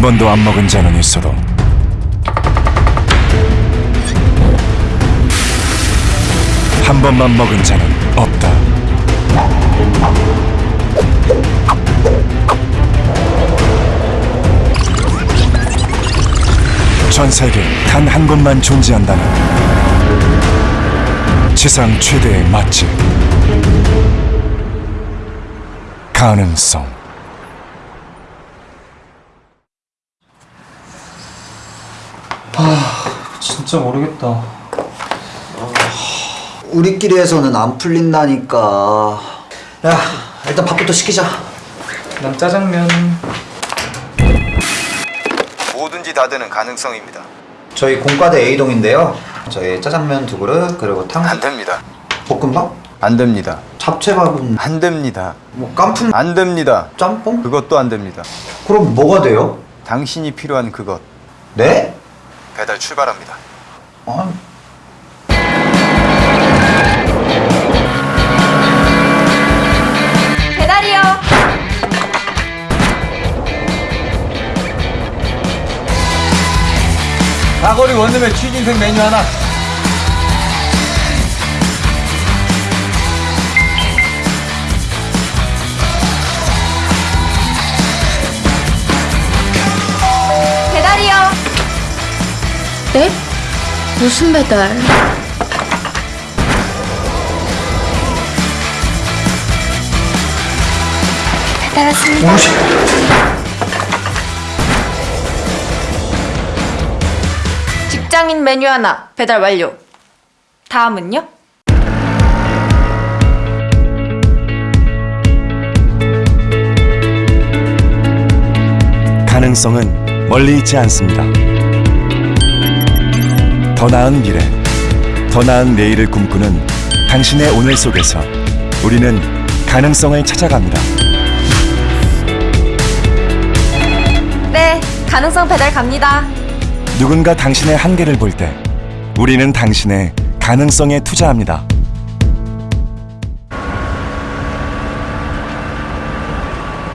한 번도 안 먹은 자는 있어도 한 번만 먹은 자는 없다. 전 세계 단 한 곳만 존재한다는 지상 최대의 맛집 가능성 진짜 모르겠다. 우리끼리 해서는 안 풀린다니까. 야, 일단 밥부터 시키자. 난 짜장면. 뭐든지 다 되는 가능성입니다. 저희 공과대 A동인데요. 저희 짜장면 두 그릇 그리고 탕, 안 됩니다. 볶음밥, 안 됩니다. 잡채밥은 안 됩니다. 뭐 깐풍, 안 됩니다. 짬뽕? 그것도 안 됩니다. 그럼 뭐가 돼요? 당신이 필요한 그것 네? 배달 출발합니다. 아, 배달이요. 사거리 원룸의 취진생 메뉴 하나. 네? 무슨 배달? 배달 왔습니다. 직장인 메뉴 하나 배달 완료. 다음은요? 가능성은 멀리 있지 않습니다. 더 나은 미래, 더 나은 내일을 꿈꾸는 당신의 오늘 속에서 우리는 가능성을 찾아갑니다. 네, 가능성 배달 갑니다. 누군가 당신의 한계를 볼 때 우리는 당신의 가능성에 투자합니다.